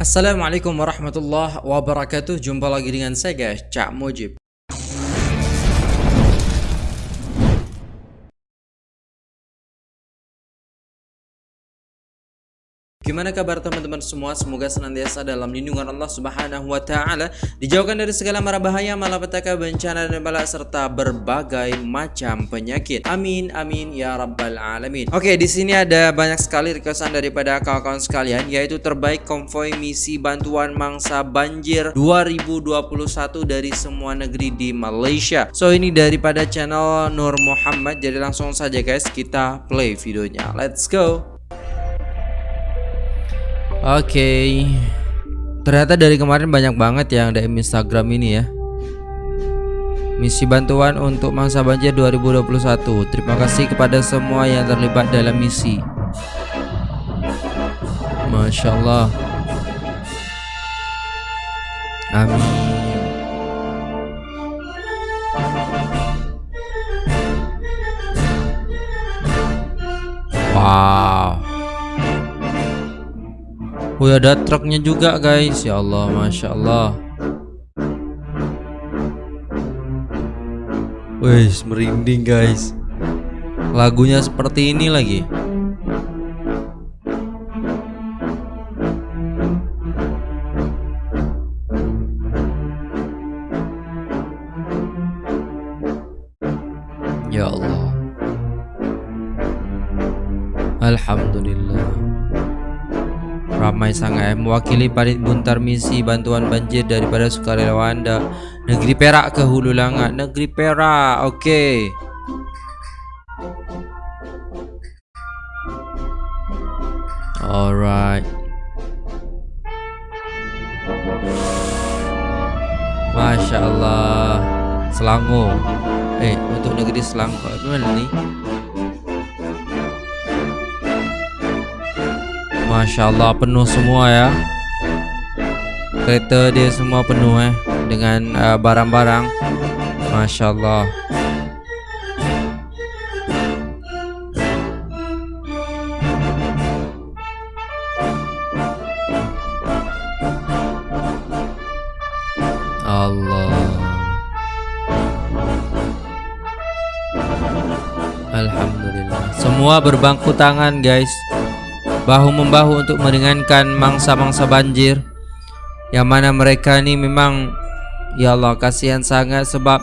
Assalamualaikum warahmatullahi wabarakatuh. Jumpa lagi dengan saya guys. Cak Mujib Gimana kabar teman-teman semua? Semoga senantiasa dalam lindungan Allah Subhanahu wa taala, dijauhkan dari segala mara bahaya, malapetaka, bencana dan bala serta berbagai macam penyakit. Amin amin ya rabbal alamin. Oke, di sini ada banyak sekali requestan daripada kawan-kawan sekalian yaitu terbaik konvoy misi bantuan mangsa banjir 2021 dari semua negeri di Malaysia. So ini daripada channel Nur Muhammad. Jadi langsung saja guys kita play videonya. Let's go. Oke. Ternyata dari kemarin banyak banget yang DM Instagram ini ya. Misi bantuan untuk mangsa banjir 2021 Terima kasih kepada semua yang terlibat dalam misi. Masya Allah. Amin Wih ada truknya juga guys. Ya Allah Masya Allah. Wih merinding guys. Lagunya seperti ini lagi. Ya Allah. Alhamdulillah Ramai sangat. Mewakili parit buntar misi bantuan banjir daripada sukarelawan anda Negeri Perak ke Hulu Langat. Negeri Perak Okey. Alright. Masya Allah. Selangor. Eh untuk negeri Selangor Mana ni Masya Allah penuh semua ya. Kereta dia semua penuh eh Dengan uh, barang-barang. Uh, Masya Allah. Allah. Alhamdulillah. Semua berbangku tangan guys bahu-membahu untuk meringankan mangsa-mangsa banjir. Yang mana mereka ni memang ya Allah kasihan sangat sebab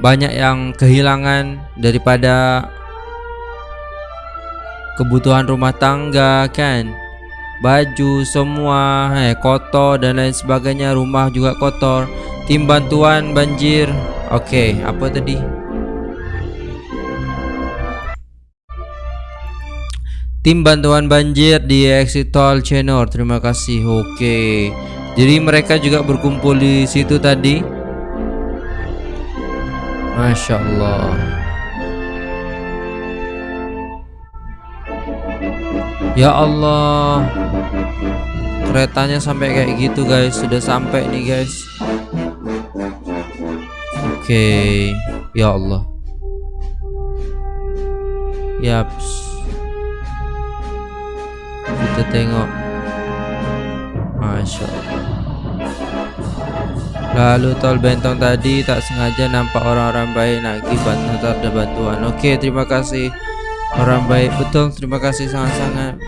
banyak yang kehilangan daripada kebutuhan rumah tangga kan? Baju semua eh kotor dan lain sebagainya rumah juga kotor. Tim bantuan banjir. Okey apa tadi Tim bantuan banjir di exit tol Chenor. Terima kasih. Oke. Jadi mereka juga berkumpul di situ tadi. Masya Allah. Ya Allah. Keretanya sampai kayak gitu guys. Sudah sampai nih guys. Oke. Ya Allah. Yaps kita tengok. Masya Allah. Lalu tol bentong tadi tak sengaja nampak orang-orang baik nak pergi bantuan ada bantuan. Oke terima kasih. Orang baik betul. Terima kasih sangat-sangat.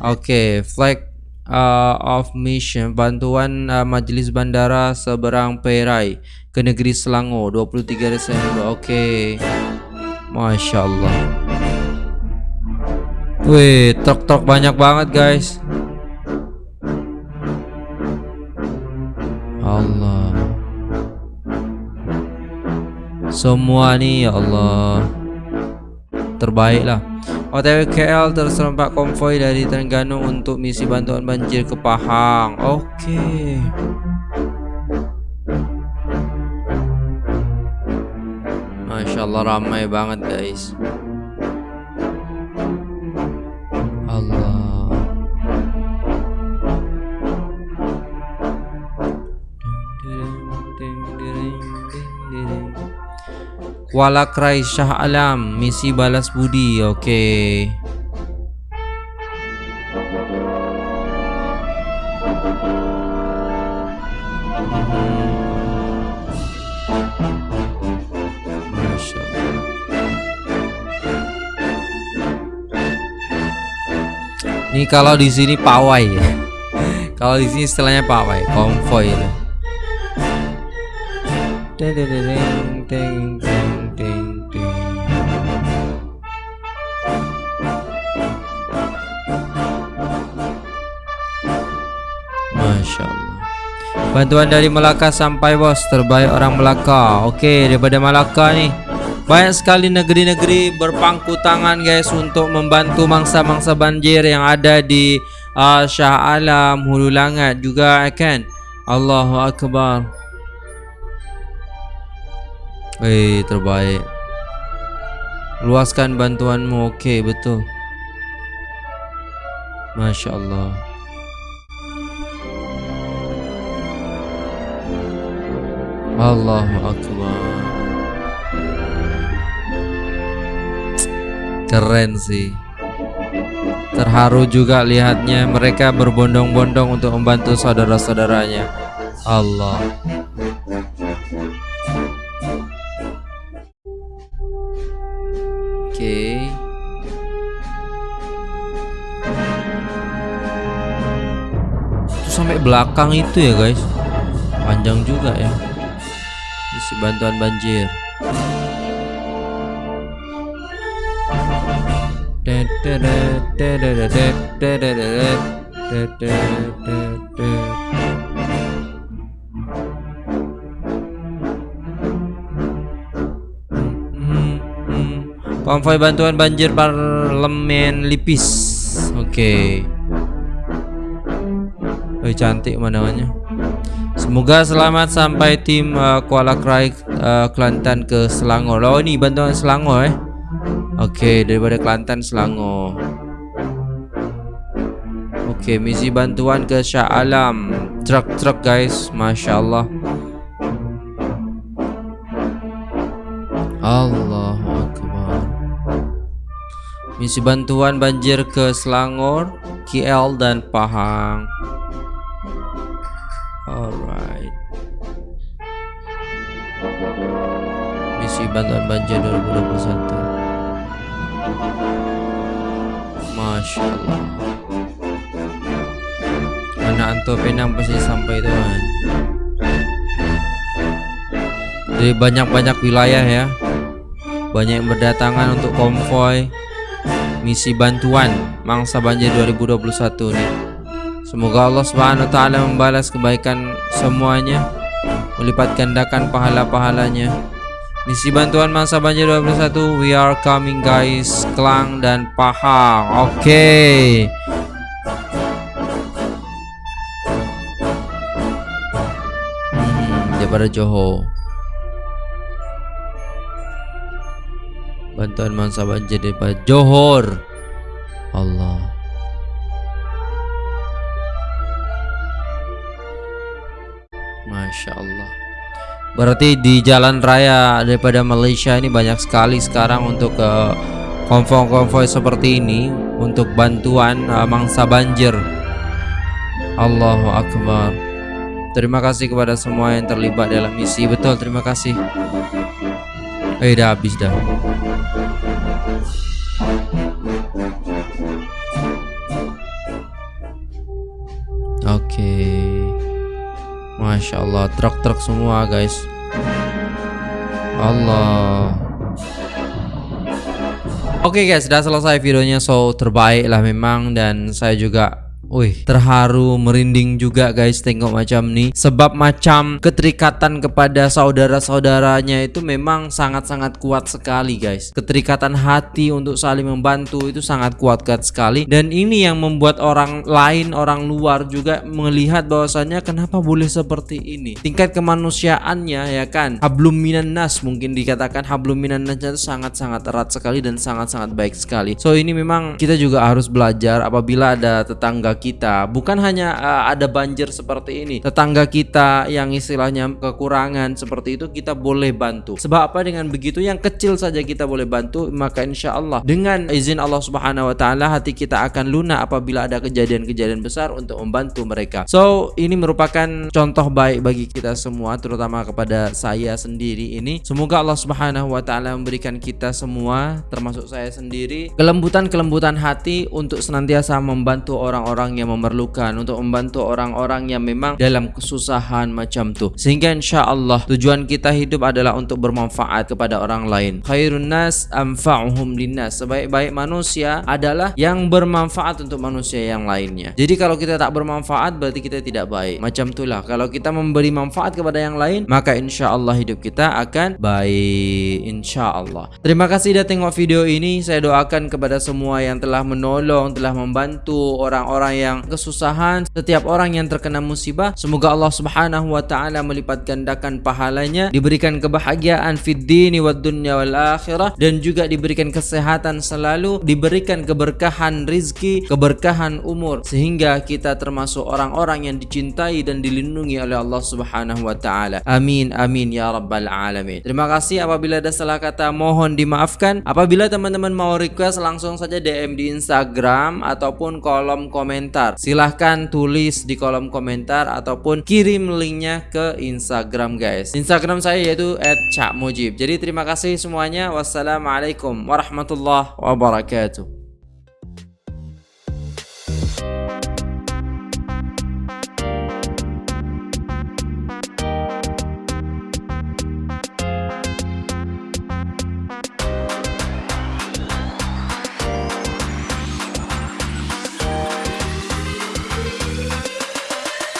Oke flag uh, of mission. Bantuan uh, Majlis Bandara Seberang Perai Ke negeri Selangor 23 Desember. Oke Masya Allah Wih, truk-truk banyak banget, guys. Allah. Semua nih ya Allah. Terbaik lah. OTW KL terserempak konvoy dari Terengganu untuk misi bantuan banjir ke Pahang. Oke. Okay. Masya Allah ramai banget guys. Kuala Krai Shah Alam Misi balas budi Oke okay. Ini kalau di sini pawai ya. kalau di sini istilahnya pawai, konvoy itu. Masya Allah. Bantuan dari Melaka sampai bos terbaik orang Melaka. Oke daripada Melaka nih. Banyak sekali negeri-negeri berpangku tangan guys untuk membantu mangsa-mangsa banjir yang ada di uh, Shah Alam, Hulu Langat juga kan. Allahu Akbar. Eh terbaik. Luaskan bantuanmu. Oke betul. Masya Allah. Allahu Akbar. Keren sih. Terharu juga lihatnya mereka berbondong-bondong untuk membantu saudara-saudaranya. Allah. Oke. Itu sampai belakang itu ya guys. Panjang juga ya bantuan banjir. Konvoi bantuan banjir parlemen Lipis. Oke. Okay. Oh, cantik namanya. Semoga selamat sampai tim uh, Kuala Krai uh, Kelantan ke Selangor. Oh ini bantuan Selangor eh. Oke, okay, daripada Kelantan Selangor. Oke, okay, misi bantuan ke Shah Alam. Truk-truk guys, masya Allah. Akbar. Misi bantuan banjir ke Selangor, KL dan Pahang. Bantuan banjir 2021. Masya Allah. Anak Anto Penang pasti sampai tuan. Dari banyak-banyak wilayah ya. Banyak yang berdatangan untuk konvoy misi bantuan mangsa banjir 2021 nih. Semoga Allah Subhanahu taala membalas kebaikan semuanya, melipat gandakan pahala-pahalanya. Misi bantuan masa banjir 21 We are coming guys. Klang dan Pahang. Oke. Okay. hmm, Daripada Johor. Bantuan masa banjir daripada Johor. Allah Berarti di jalan raya daripada Malaysia ini banyak sekali sekarang untuk ke konvoy-konvoy seperti ini untuk bantuan uh, mangsa banjir. Allahu Akbar. Terima kasih kepada semua yang terlibat dalam misi. Betul, terima kasih. Eh, dah habis dah. Oke. Okay. Masya Allah. Truk-truk semua guys. Allah. Oke okay guys. Sudah selesai videonya. So terbaik lah memang. Dan saya juga Wih, terharu, merinding juga guys tengok macam nih Sebab macam keterikatan kepada saudara-saudaranya itu memang sangat-sangat kuat sekali guys. Keterikatan hati untuk saling membantu itu sangat kuat-kuat sekali. Dan ini yang membuat orang lain, orang luar juga melihat bahwasannya kenapa boleh seperti ini. Tingkat kemanusiaannya ya kan? Hablum minan nas mungkin dikatakan. Hablum minan nas itu sangat-sangat erat sekali dan sangat-sangat baik sekali. So ini memang kita juga harus belajar apabila ada tetangga kita. Bukan hanya uh, ada banjir seperti ini, tetangga kita yang istilahnya kekurangan seperti itu kita boleh bantu. Sebab apa dengan begitu yang kecil saja kita boleh bantu, maka insya Allah dengan izin Allah Subhanahu Wa Taala hati kita akan lunak apabila ada kejadian-kejadian besar untuk membantu mereka. So ini merupakan contoh baik bagi kita semua, terutama kepada saya sendiri ini. Semoga Allah Subhanahu Wa Taala memberikan kita semua, termasuk saya sendiri, kelembutan-kelembutan hati untuk senantiasa membantu orang-orang yang memerlukan, untuk membantu orang-orang yang memang dalam kesusahan macam tuh. Sehingga insya Allah tujuan kita hidup adalah untuk bermanfaat kepada orang lain. Khairun nas anfa'uhum linnas. Sebaik-baik manusia adalah yang bermanfaat untuk manusia yang lainnya. Jadi kalau kita tak bermanfaat berarti kita tidak baik. Macam itulah kalau kita memberi manfaat kepada yang lain maka insya Allah hidup kita akan baik insya Allah. Terima kasih sudah tengok video ini. Saya doakan kepada semua yang telah menolong, telah membantu orang-orang yang kesusahan, setiap orang yang terkena musibah. Semoga Allah Subhanahu wa taala melipat gandakan pahalanya, diberikan kebahagiaan fid dini wad dunya wal akhirah dan juga diberikan kesehatan selalu, diberikan keberkahan rizki, keberkahan umur sehingga kita termasuk orang-orang yang dicintai dan dilindungi oleh Allah Subhanahu wa taala. Amin amin ya rabbal alamin. Terima kasih apabila ada salah kata mohon dimaafkan. Apabila teman-teman mau request langsung saja DM di Instagram ataupun kolom komentar. Silahkan tulis di kolom komentar ataupun kirim linknya ke Instagram guys. Instagram saya yaitu @cakmujib. Jadi terima kasih semuanya. Wassalamualaikum warahmatullahi wabarakatuh.